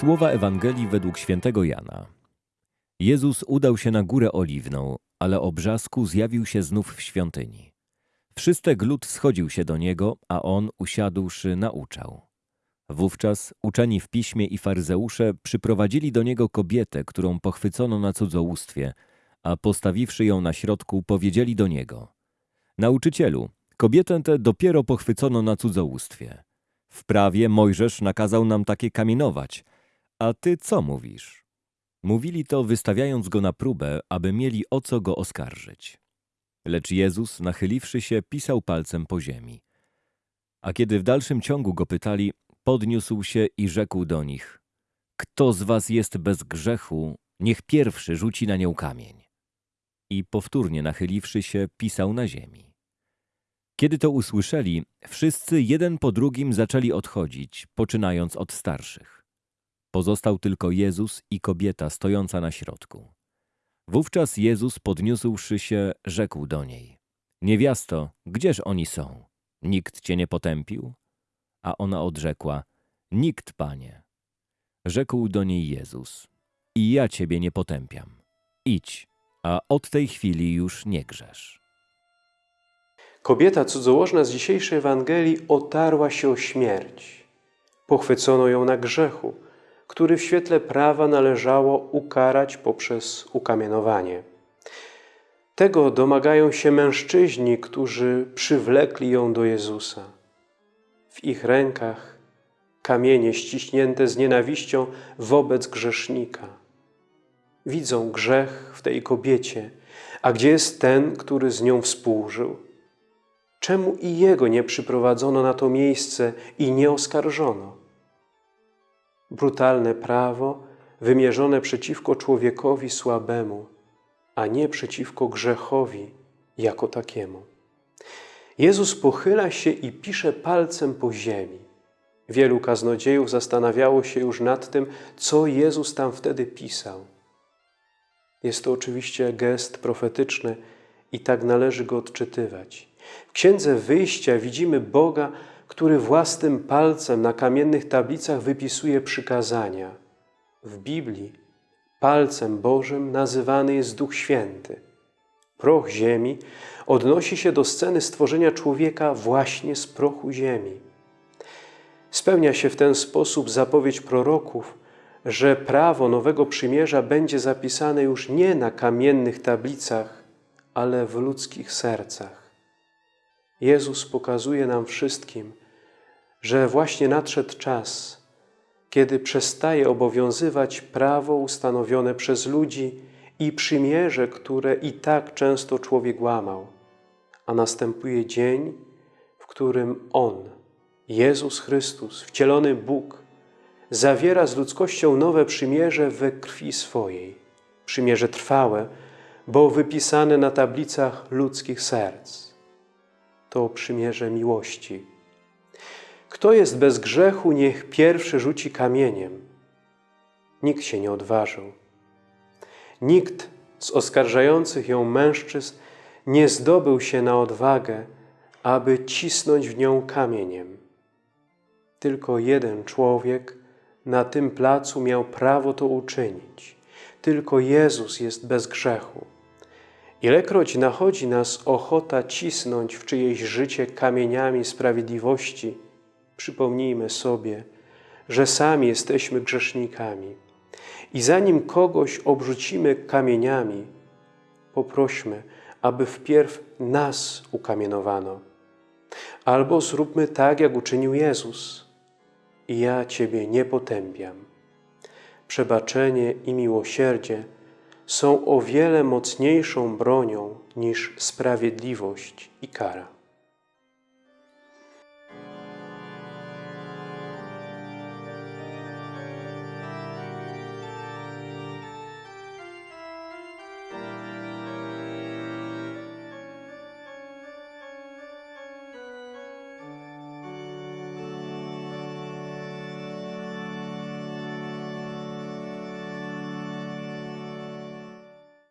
Słowa Ewangelii według świętego Jana. Jezus udał się na górę oliwną, ale o brzasku zjawił się znów w świątyni. Wszystek lud schodził się do niego, a on, usiadłszy, nauczał. Wówczas uczeni w piśmie i faryzeusze przyprowadzili do niego kobietę, którą pochwycono na cudzołóstwie, a postawiwszy ją na środku, powiedzieli do niego: Nauczycielu, kobietę tę dopiero pochwycono na cudzołóstwie. W prawie Mojżesz nakazał nam takie kamienować, a ty co mówisz? Mówili to, wystawiając go na próbę, aby mieli o co go oskarżyć. Lecz Jezus, nachyliwszy się, pisał palcem po ziemi. A kiedy w dalszym ciągu go pytali, podniósł się i rzekł do nich: Kto z was jest bez grzechu, niech pierwszy rzuci na nią kamień. I powtórnie nachyliwszy się, pisał na ziemi. Kiedy to usłyszeli, wszyscy jeden po drugim zaczęli odchodzić, poczynając od starszych. Pozostał tylko Jezus i kobieta stojąca na środku. Wówczas Jezus, podniósłszy się, rzekł do niej: Niewiasto, gdzież oni są? Nikt cię nie potępił? A ona odrzekła: Nikt, panie. Rzekł do niej Jezus: I ja ciebie nie potępiam. Idź, a od tej chwili już nie grzesz. Kobieta cudzołożna z dzisiejszej Ewangelii otarła się o śmierć. Pochwycono ją na grzechu, który w świetle prawa należało ukarać poprzez ukamienowanie. Tego domagają się mężczyźni, którzy przywlekli ją do Jezusa. W ich rękach kamienie ściśnięte z nienawiścią wobec grzesznika. Widzą grzech w tej kobiecie, a gdzie jest ten, który z nią współżył? Czemu i jego nie przyprowadzono na to miejsce i nie oskarżono? Brutalne prawo wymierzone przeciwko człowiekowi słabemu, a nie przeciwko grzechowi jako takiemu. Jezus pochyla się i pisze palcem po ziemi. Wielu kaznodziejów zastanawiało się już nad tym, co Jezus tam wtedy pisał. Jest to oczywiście gest profetyczny i tak należy go odczytywać. W Księdze Wyjścia widzimy Boga, który własnym palcem na kamiennych tablicach wypisuje przykazania. W Biblii palcem Bożym nazywany jest Duch Święty. Proch ziemi odnosi się do sceny stworzenia człowieka właśnie z prochu ziemi. Spełnia się w ten sposób zapowiedź proroków, że prawo Nowego Przymierza będzie zapisane już nie na kamiennych tablicach, ale w ludzkich sercach. Jezus pokazuje nam wszystkim, że właśnie nadszedł czas, kiedy przestaje obowiązywać prawo ustanowione przez ludzi i przymierze, które i tak często człowiek łamał, a następuje dzień, w którym On, Jezus Chrystus, wcielony Bóg, zawiera z ludzkością nowe przymierze we krwi swojej, przymierze trwałe, bo wypisane na tablicach ludzkich serc. To przymierze miłości. Kto jest bez grzechu, niech pierwszy rzuci kamieniem. Nikt się nie odważył. Nikt z oskarżających ją mężczyzn nie zdobył się na odwagę, aby cisnąć w nią kamieniem. Tylko jeden człowiek na tym placu miał prawo to uczynić. Tylko Jezus jest bez grzechu. Ilekroć nachodzi nas ochota cisnąć w czyjeś życie kamieniami sprawiedliwości, przypomnijmy sobie, że sami jesteśmy grzesznikami. I zanim kogoś obrzucimy kamieniami, poprośmy, aby wpierw nas ukamienowano. Albo zróbmy tak, jak uczynił Jezus. I ja Ciebie nie potępiam. Przebaczenie i miłosierdzie są o wiele mocniejszą bronią niż sprawiedliwość i kara.